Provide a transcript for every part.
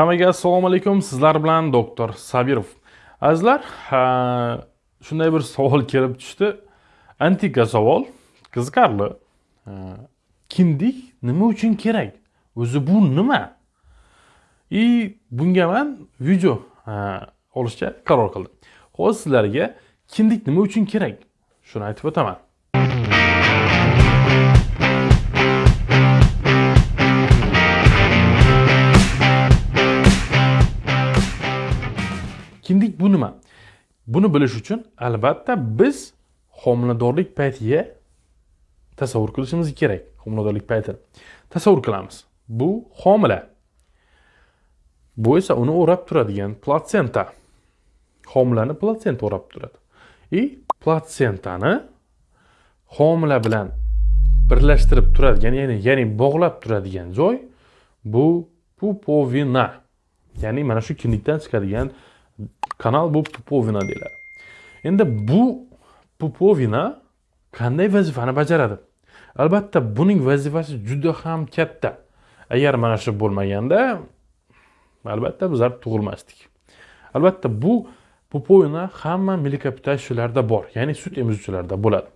Hammaga assalomu alaykum. Sizlar bilan doktor Sabirov. Azizlar, shunday bir savol kelib tushdi. Antika savol, qiziqarli. Kindik nima uchun kerak? O'zi bu nima? И bunga men video olishga qaror qildim. Hozir sizlarga kindik nima uchun kerak? Shuni aytib o'taman. Kindik bu nima? Buni bilish uchun albatta biz homiladorlik paytiga tasavvur qilishimiz kerak homiladorlik paytini. Tasavvur qilamiz. Bu homila. Bu esa uni o'rab turadigan platsenta. Homilani platsenta o'rab turadi. И platsentani homila bilan birlashtirib turadigan ya'ni ya'ni bog'lab turadigan joy bu pupovina. Ya'ni mana shu kindikdan chiqadigan kanal bu pupovina deyiladi endi bu pupovina qanday vazifani bajaradi? Albatta buning vazifasi juda ham katta. Agar mana shu bo'lmaganda albatta bizlar tug'ilmasdik. Albatta bu pupovina hamma mлекопитающийlarda bor ya'ni sut emizuvchilarda bo'ladi.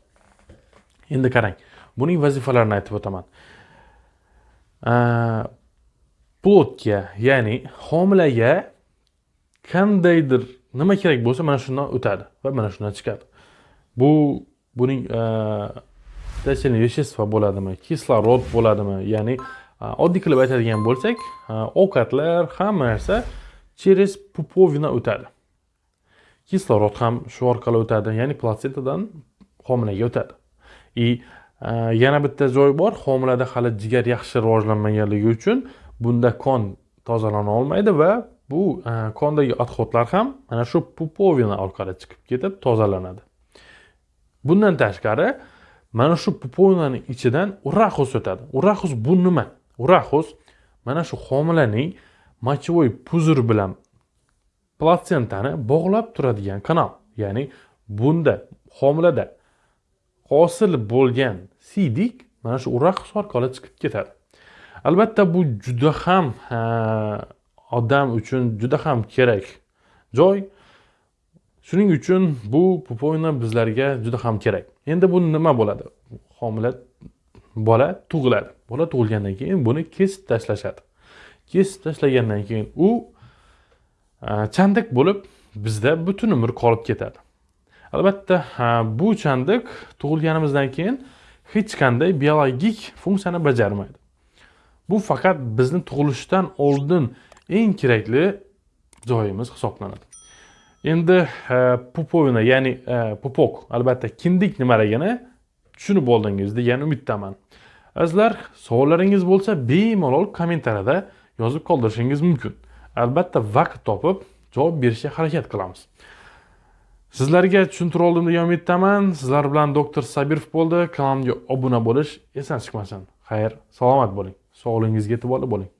Endi qarang buning vazifalarini aytib o'taman. Plodga ya'ni homilaga qandaydir nima kerak bo'lsa mana shundan o'tadi va mana shundan chiqadi. Bu buning e, питательный вещество bo'ladimi kislorod bo'ladimi ya'ni e, oddiy qilib aytadigan bo'lsak e, ovqatlar hamma narsa через pupovina o'tadi. Kislorod ham shu orqali o'tadi ya'ni platsentadan homilaga o'tadi. И yana bitta joy bor homilada hali jigar yaxshi rivojlanmaganligi uchun bunda qon tozalana olmaydi va bu e, qondagi отходlar ham mana shu pupovina orqali chiqib ketib tozalanadi. Bundan tashqari mana shu pupovinani ichidan uraxus o'tadi. Uraxus bu nima? Uraxus mana shu homilaning mochevoy puzur bilan platsentani bog'lab turadigan kanal. Ya'ni bunda homilada hosil bo'lgan siydik mana shu uraxus orqali chiqib ketadi. Albatta bu juda ham odam uchun juda ham kerak joy. Shuning uchun bu pupoyna bizlarga juda ham kerak. Endi bu nima bo'ladi? Homila bola tug'iladi. Bola tug'ilgandan keyin buni kesib tashlashadi. Kesib tashlagandan keyin u chandiq bo'lib bizda butun umr qolib ketadi. Albatta bu chandiq tug'ilganimizdan keyin hech qanday biologik funksiyani bajarmaydi. Bu faqat bizni tug'ilishdan oldin eng kerakli joyimiz hisoblanadi. Endi e, pupovina ya'ni e, pupok albatta kindik nimaligini tushunib oldingiz degan umiddaman. Azizlar savollaringiz bo'lsa bemalol kommentariyada yozib qoldirishingiz mumkin. Albatta vaqt topib javob berishga harakat qilamiz. Sizlarga tushuntira oldim degan umiddaman. Sizlar bilan doktor sabirov bo'ldi. Kanalimga obuna bo'lish esdan chiqmasin. Xayr salomat bo'ling. Sog'lig'ingizga e'tiborli bo'ling.